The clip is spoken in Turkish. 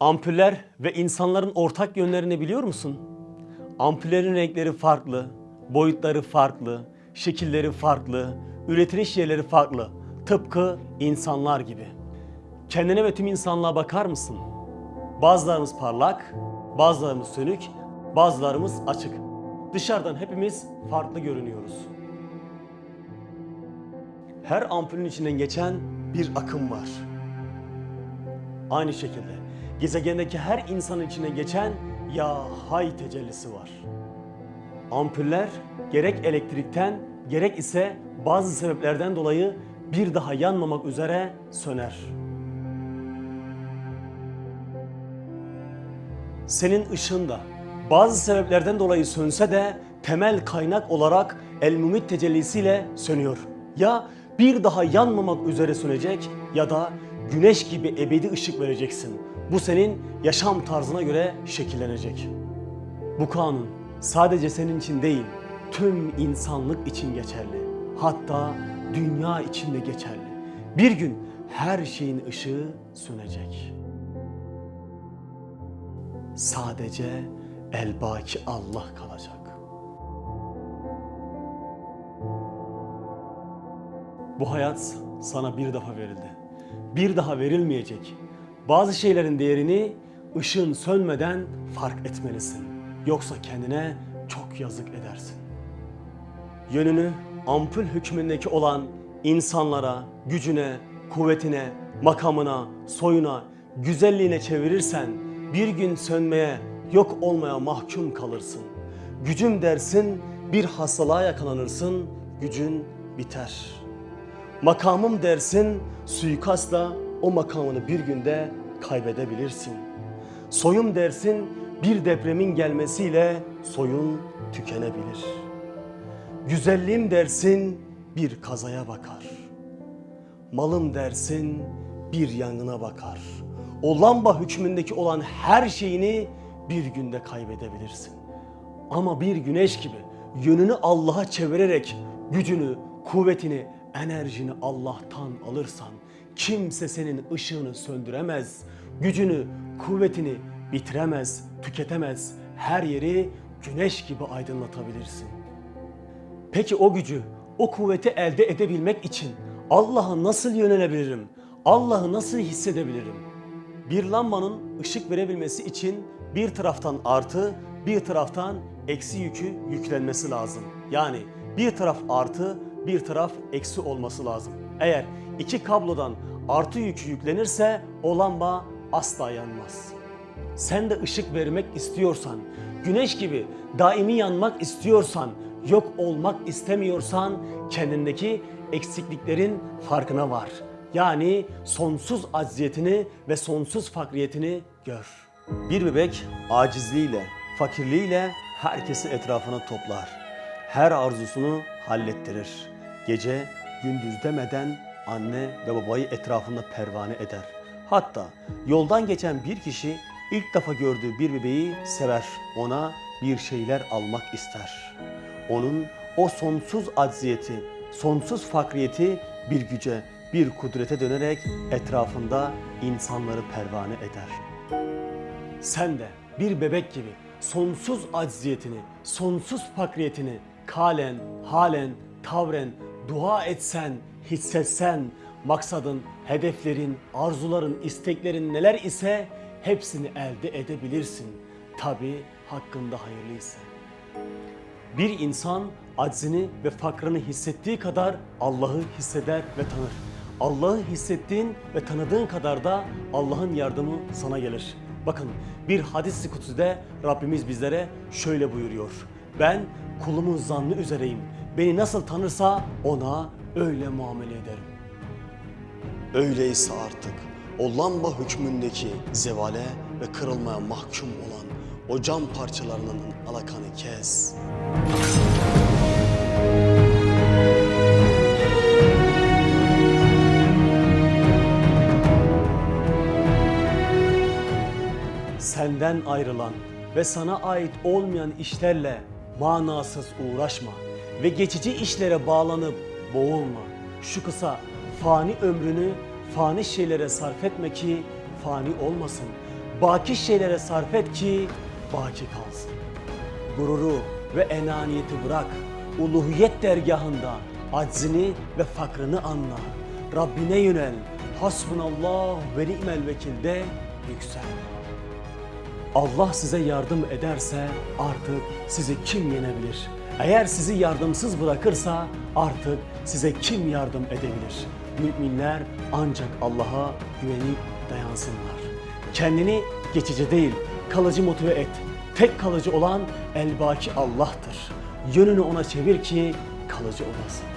Ampuller ve insanların ortak yönlerini biliyor musun? Ampullerin renkleri farklı, boyutları farklı, şekilleri farklı, üretiliş yerleri farklı. Tıpkı insanlar gibi. Kendine ve tüm insanlığa bakar mısın? Bazılarımız parlak, bazılarımız sönük, bazılarımız açık. Dışarıdan hepimiz farklı görünüyoruz. Her ampulün içinden geçen bir akım var. Aynı şekilde gezegendeki her insanın içine geçen ya hay tecellisi var. Ampuller gerek elektrikten gerek ise bazı sebeplerden dolayı bir daha yanmamak üzere söner. Senin ışığın da bazı sebeplerden dolayı sönse de temel kaynak olarak El Mumit tecellisiyle sönüyor. Ya bir daha yanmamak üzere sönecek ya da güneş gibi ebedi ışık vereceksin. Bu senin yaşam tarzına göre şekillenecek. Bu kanun sadece senin için değil, tüm insanlık için geçerli. Hatta dünya için de geçerli. Bir gün her şeyin ışığı sönecek. Sadece elbaki Allah kalacak. Bu hayat sana bir defa verildi. Bir daha verilmeyecek. Bazı şeylerin değerini ışığın sönmeden fark etmelisin. Yoksa kendine çok yazık edersin. Yönünü ampul hükmündeki olan insanlara, gücüne, kuvvetine, makamına, soyuna, güzelliğine çevirirsen bir gün sönmeye, yok olmaya mahkum kalırsın. Gücüm dersin, bir hastalığa yakalanırsın, gücün biter. Makamım dersin, suikastla o makamını bir günde kaybedebilirsin. Soyum dersin, bir depremin gelmesiyle soyun tükenebilir. Güzelliğim dersin, bir kazaya bakar. Malım dersin, bir yangına bakar. O lamba hükmündeki olan her şeyini bir günde kaybedebilirsin. Ama bir güneş gibi yönünü Allah'a çevirerek gücünü, kuvvetini, enerjini Allah'tan alırsan kimse senin ışığını söndüremez. Gücünü, kuvvetini bitiremez, tüketemez. Her yeri güneş gibi aydınlatabilirsin. Peki o gücü, o kuvveti elde edebilmek için Allah'a nasıl yönelebilirim? Allah'ı nasıl hissedebilirim? Bir lambanın ışık verebilmesi için bir taraftan artı, bir taraftan eksi yükü yüklenmesi lazım. Yani bir taraf artı, bir taraf eksi olması lazım. Eğer iki kablodan artı yükü yüklenirse o lamba asla yanmaz. Sen de ışık vermek istiyorsan, güneş gibi daimi yanmak istiyorsan, yok olmak istemiyorsan kendindeki eksikliklerin farkına var. Yani sonsuz acziyetini ve sonsuz fakriyetini gör. Bir bebek acizliğiyle, fakirliğiyle herkesi etrafına toplar. Her arzusunu hallettirir. Gece gündüz demeden anne ve babayı etrafında pervane eder. Hatta yoldan geçen bir kişi ilk defa gördüğü bir bebeği sever. Ona bir şeyler almak ister. Onun o sonsuz acziyeti, sonsuz fakriyeti bir güce, bir kudrete dönerek etrafında insanları pervane eder. Sen de bir bebek gibi sonsuz acziyetini, sonsuz fakriyetini kalen, halen, tavren dua etsen, hissetsen, maksadın, hedeflerin, arzuların, isteklerin neler ise hepsini elde edebilirsin. Tabi hakkında hayırlıysa. Bir insan aczini ve fakrını hissettiği kadar Allah'ı hisseder ve tanır. Allah'ı hissettiğin ve tanıdığın kadar da Allah'ın yardımı sana gelir. Bakın bir hadis-i kutsüde Rabbimiz bizlere şöyle buyuruyor. Ben kulumun zannı üzereyim. Beni nasıl tanırsa ona öyle muamele ederim. Öyleyse artık o lamba hükmündeki zevale ve kırılmaya mahkum olan o cam parçalarının alakanı kes. Senden ayrılan ve sana ait olmayan işlerle manasız uğraşma ve geçici işlere bağlanıp boğulma. Şu kısa fani ömrünü fani şeylere sarf etme ki fani olmasın. Baki şeylere sarf et ki baki kalsın. Gururu ve enaniyeti bırak. Uluhiyet dergahında aczini ve fakrını anla. Rabbine yönel. Hasbunallah ve ni'mel vekilde yüksel. Allah size yardım ederse artık sizi kim yenebilir? Eğer sizi yardımsız bırakırsa artık size kim yardım edebilir? Müminler ancak Allah'a güvenip dayansınlar. Kendini geçici değil, kalıcı motive et. Tek kalıcı olan elbaki Allah'tır. Yönünü ona çevir ki kalıcı olasın.